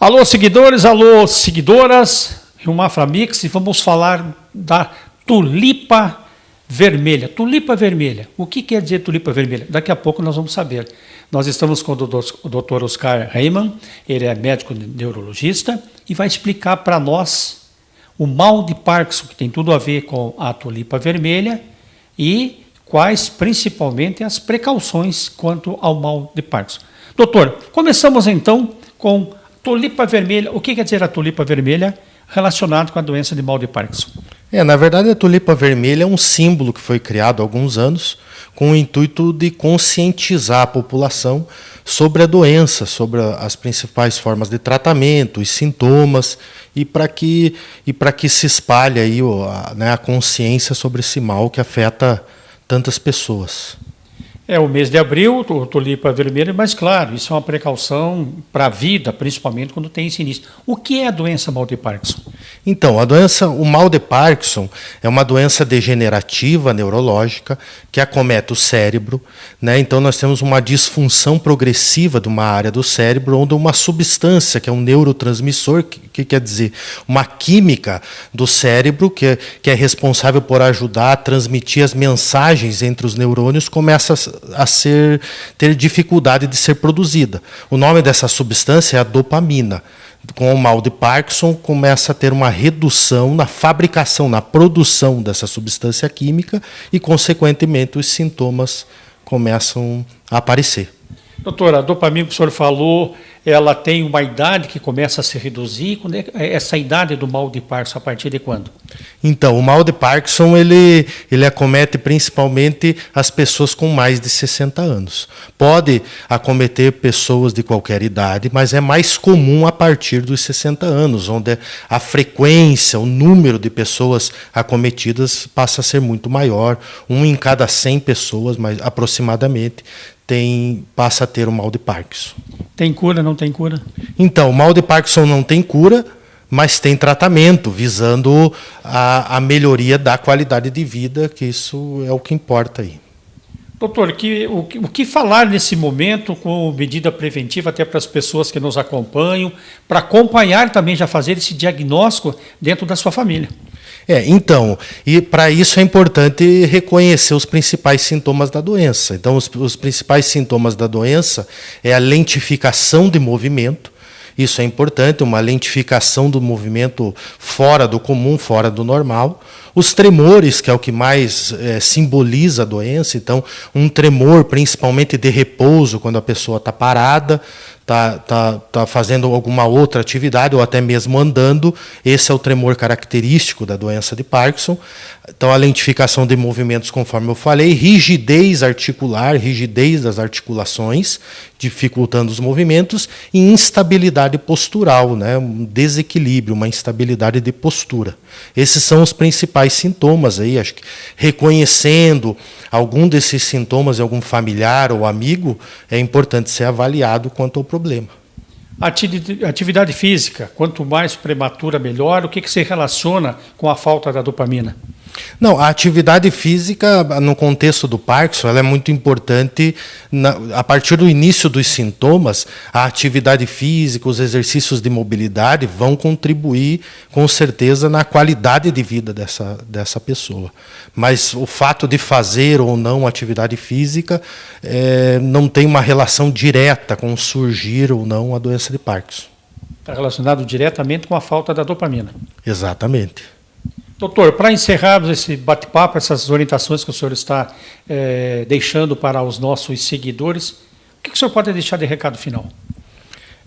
Alô, seguidores, alô, seguidoras, Rio Mix, e vamos falar da tulipa vermelha. Tulipa vermelha. O que quer dizer tulipa vermelha? Daqui a pouco nós vamos saber. Nós estamos com o Dr. Oscar Reimann, ele é médico neurologista e vai explicar para nós o mal de Parkinson, que tem tudo a ver com a tulipa vermelha e quais principalmente as precauções quanto ao mal de Parkinson. Doutor, começamos então com Tulipa vermelha, o que quer dizer a tulipa vermelha relacionado com a doença de mal de Parkinson? É, na verdade, a tulipa vermelha é um símbolo que foi criado há alguns anos com o intuito de conscientizar a população sobre a doença, sobre as principais formas de tratamento, os sintomas, e para que, e que se espalhe aí, a, né, a consciência sobre esse mal que afeta tantas pessoas. É o mês de abril, tulipa vermelha, mas claro, isso é uma precaução para a vida, principalmente quando tem início. O que é a doença mal de Parkinson? Então, a doença, o mal de Parkinson é uma doença degenerativa neurológica que acomete o cérebro, né? Então nós temos uma disfunção progressiva de uma área do cérebro onde uma substância, que é um neurotransmissor, que, que quer dizer uma química do cérebro que é, que é responsável por ajudar a transmitir as mensagens entre os neurônios, começa a ser ter dificuldade de ser produzida. O nome dessa substância é a dopamina. Com o mal de Parkinson, começa a ter uma redução na fabricação, na produção dessa substância química e, consequentemente, os sintomas começam a aparecer. Doutora, a dopamina que o senhor falou, ela tem uma idade que começa a se reduzir. Quando é essa idade do mal de Parkinson, a partir de quando? Então, o mal de Parkinson ele, ele acomete principalmente as pessoas com mais de 60 anos. Pode acometer pessoas de qualquer idade, mas é mais comum a partir dos 60 anos, onde a frequência, o número de pessoas acometidas passa a ser muito maior. Um em cada 100 pessoas, mais aproximadamente, tem, passa a ter o mal de Parkinson. Tem cura, não tem cura? Então, o mal de Parkinson não tem cura, mas tem tratamento visando a, a melhoria da qualidade de vida, que isso é o que importa aí. Doutor, que, o, o, que falar nesse momento com medida preventiva até para as pessoas que nos acompanham, para acompanhar também já fazer esse diagnóstico dentro da sua família? É, então, e para isso é importante reconhecer os principais sintomas da doença. Então, os, os principais sintomas da doença é a lentificação de movimento, isso é importante, uma lentificação do movimento fora do comum, fora do normal. Os tremores, que é o que mais é, simboliza a doença, então, um tremor principalmente de repouso, quando a pessoa está parada, está tá, tá fazendo alguma outra atividade ou até mesmo andando, esse é o tremor característico da doença de Parkinson. Então, a lentificação de movimentos, conforme eu falei, rigidez articular, rigidez das articulações, dificultando os movimentos, e instabilidade postural, né? um desequilíbrio, uma instabilidade de postura. Esses são os principais sintomas aí, acho que reconhecendo algum desses sintomas em algum familiar ou amigo, é importante ser avaliado quanto ao problema. Atividade física, quanto mais prematura, melhor. O que, que se relaciona com a falta da dopamina? Não, a atividade física, no contexto do Parkinson, é muito importante. Na, a partir do início dos sintomas, a atividade física, os exercícios de mobilidade vão contribuir, com certeza, na qualidade de vida dessa, dessa pessoa. Mas o fato de fazer ou não atividade física é, não tem uma relação direta com surgir ou não a doença de Parkinson. Está relacionado diretamente com a falta da dopamina. Exatamente. Doutor, para encerrarmos esse bate-papo, essas orientações que o senhor está é, deixando para os nossos seguidores, o que o senhor pode deixar de recado final?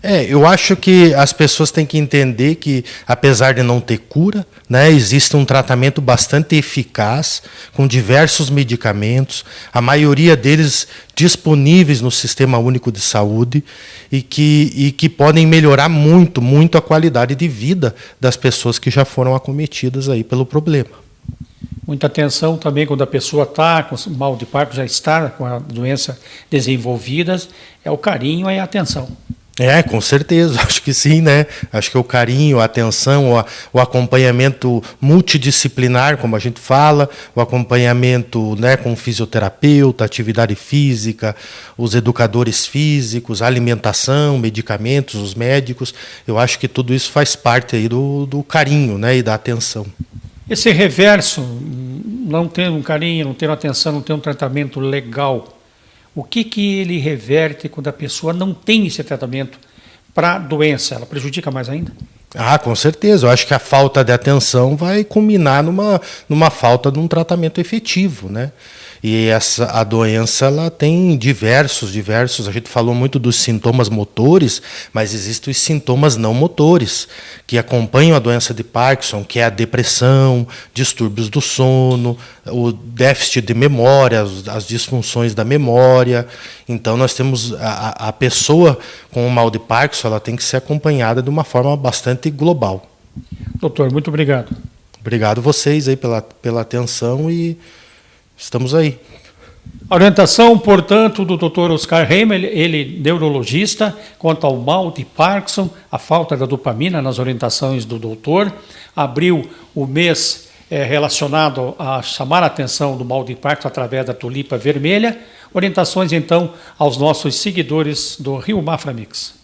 É, eu acho que as pessoas têm que entender que, apesar de não ter cura, né, existe um tratamento bastante eficaz, com diversos medicamentos, a maioria deles disponíveis no Sistema Único de Saúde, e que, e que podem melhorar muito, muito a qualidade de vida das pessoas que já foram acometidas aí pelo problema. Muita atenção também quando a pessoa está com mal de Parkinson, já está com a doença desenvolvida, é o carinho e a atenção. É, com certeza, acho que sim, né? Acho que o carinho, a atenção, o, acompanhamento multidisciplinar, como a gente fala, o acompanhamento né, com fisioterapeuta, atividade física, os educadores físicos, alimentação, medicamentos, os médicos, eu acho que tudo isso faz parte aí do, do carinho né, e da atenção. Esse reverso, não ter um carinho, não uma atenção, não ter um tratamento legal, o que, que ele reverte quando a pessoa não tem esse tratamento para a doença? Ela prejudica mais ainda? Ah, com certeza. Eu acho que a falta de atenção vai culminar numa, numa falta de um tratamento efetivo, né? E essa a doença ela tem diversos, diversos. A gente falou muito dos sintomas motores, mas existem os sintomas não motores que acompanham a doença de Parkinson, que é a depressão, distúrbios do sono, o déficit de memória, as, as disfunções da memória. Então nós temos a, a pessoa com o mal de Parkinson, ela tem que ser acompanhada de uma forma bastante global. Doutor, muito obrigado. Obrigado vocês aí pela, pela atenção e Estamos aí. A orientação, portanto, do Dr. Oscar Heimel, ele neurologista, quanto ao mal de Parkinson, a falta da dopamina nas orientações do doutor, abriu o mês é, relacionado a chamar a atenção do mal de Parkinson através da tulipa vermelha. Orientações, então, aos nossos seguidores do Rio Mafra Mix.